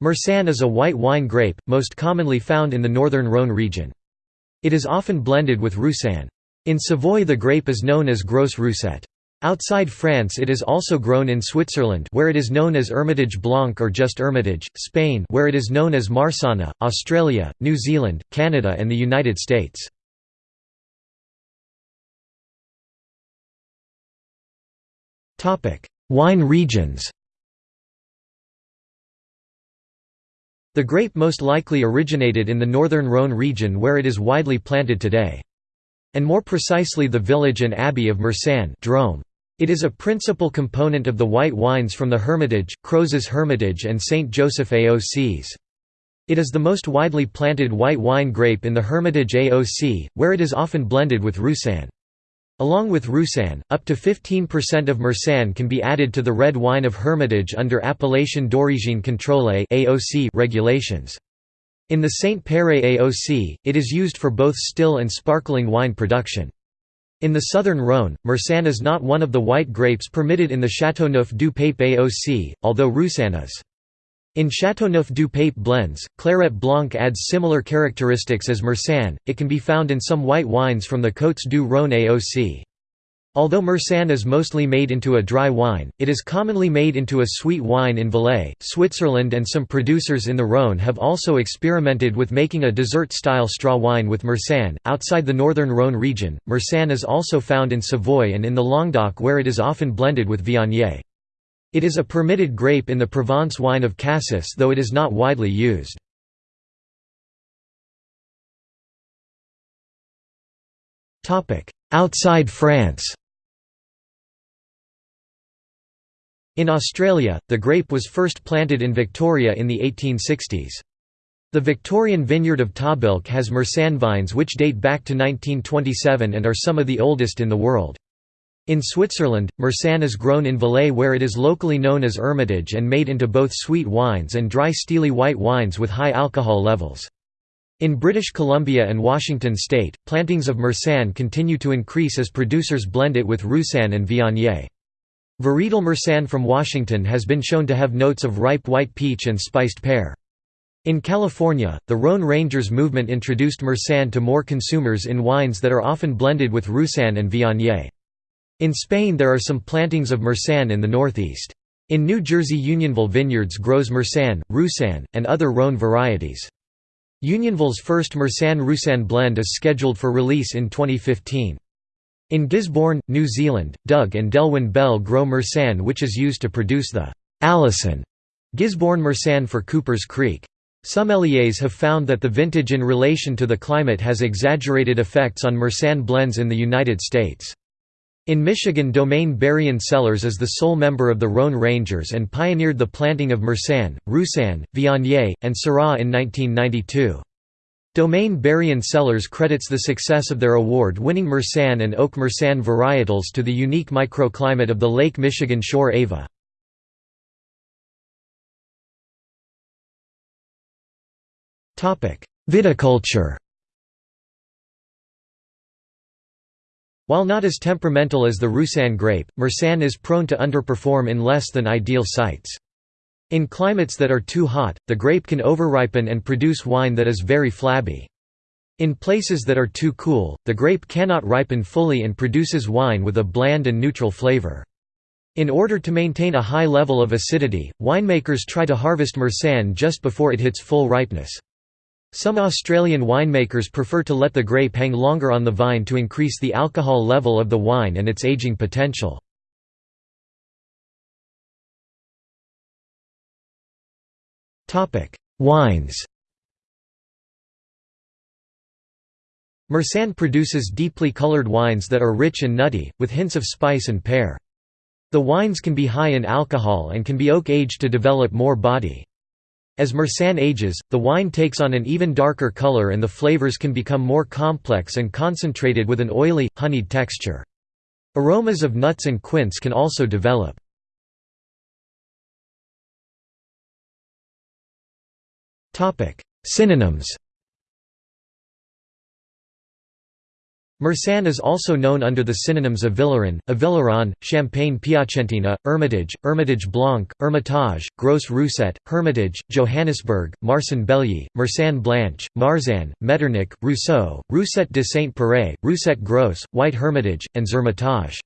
Marsanne is a white wine grape, most commonly found in the northern Rhône region. It is often blended with Roussanne. In Savoy the grape is known as Gros Rousset. Outside France it is also grown in Switzerland where it is known as Hermitage Blanc or just Hermitage, Spain where it is known as Marsana, Australia, New Zealand, Canada and the United States. Wine regions The grape most likely originated in the northern Rhône region where it is widely planted today. And more precisely the village and abbey of Marsanne Drôme. It is a principal component of the white wines from the Hermitage, Crozes Hermitage and St. Joseph AOCs. It is the most widely planted white wine grape in the Hermitage AOC, where it is often blended with Roussanne. Along with Roussanne, up to 15% of Marsanne can be added to the red wine of Hermitage under Appellation d'origine contrôlée regulations. In the Saint Péray AOC, it is used for both still and sparkling wine production. In the southern Rhône, Marsanne is not one of the white grapes permitted in the Châteauneuf du Pape AOC, although Roussanne is. In Châteauneuf du Pape blends, Clairette Blanc adds similar characteristics as Marsanne, it can be found in some white wines from the Côtes du Rhône AOC. Although Marsanne is mostly made into a dry wine, it is commonly made into a sweet wine in Valais, Switzerland and some producers in the Rhône have also experimented with making a dessert-style straw wine with Marsanne. Outside the northern Rhône region, Marsanne is also found in Savoy and in the Languedoc where it is often blended with Viognier. It is a permitted grape in the Provence wine of Cassis though it is not widely used. Outside France In Australia, the grape was first planted in Victoria in the 1860s. The Victorian vineyard of Tahbilk has Marsanne vines which date back to 1927 and are some of the oldest in the world. In Switzerland, Marsanne is grown in Valais where it is locally known as Hermitage and made into both sweet wines and dry steely white wines with high alcohol levels. In British Columbia and Washington state, plantings of Marsanne continue to increase as producers blend it with Roussanne and Viognier. Varietal Marsanne from Washington has been shown to have notes of ripe white peach and spiced pear. In California, the Rhone Rangers movement introduced Marsanne to more consumers in wines that are often blended with Roussanne and Viognier. In Spain there are some plantings of Marsanne in the northeast. In New Jersey Unionville Vineyards grows Marsanne, Roussanne, and other Rhone varieties. Unionville's first Marsanne-Roussanne blend is scheduled for release in 2015. In Gisborne, New Zealand, Doug and Delwyn Bell grow Marsanne which is used to produce the Allison Gisborne Marsanne for Coopers Creek. Some Sommeliers have found that the vintage in relation to the climate has exaggerated effects on Marsanne blends in the United States. In Michigan Domaine Berrien Cellars is the sole member of the Rhone Rangers and pioneered the planting of Marsanne, Roussanne, Viognier, and Syrah in 1992. Domaine Berrien Cellars credits the success of their award-winning Marsanne and Oak Marsanne varietals to the unique microclimate of the Lake Michigan shore Ava. Viticulture While not as temperamental as the Roussanne grape, Marsanne is prone to underperform in less than ideal sites. In climates that are too hot, the grape can overripen and produce wine that is very flabby. In places that are too cool, the grape cannot ripen fully and produces wine with a bland and neutral flavor. In order to maintain a high level of acidity, winemakers try to harvest Marsanne just before it hits full ripeness. Some Australian winemakers prefer to let the grape hang longer on the vine to increase the alcohol level of the wine and its aging potential. Wines Marsanne produces deeply colored wines that are rich and nutty, with hints of spice and pear. The wines can be high in alcohol and can be oak-aged to develop more body. As Marsanne ages, the wine takes on an even darker color and the flavors can become more complex and concentrated with an oily, honeyed texture. Aromas of nuts and quince can also develop. Synonyms Marsanne is also known under the synonyms Avileron, Avilleron, Champagne Piacentina, Hermitage, Hermitage Blanc, Hermitage, Gros Rousset, Hermitage, Johannisberg, Marsan Bellier, Marsanne Blanche, Marsanne, Metternich, Rousseau, Rousset de Saint-Péray, Rousset Gros, White Hermitage, and Zermitage.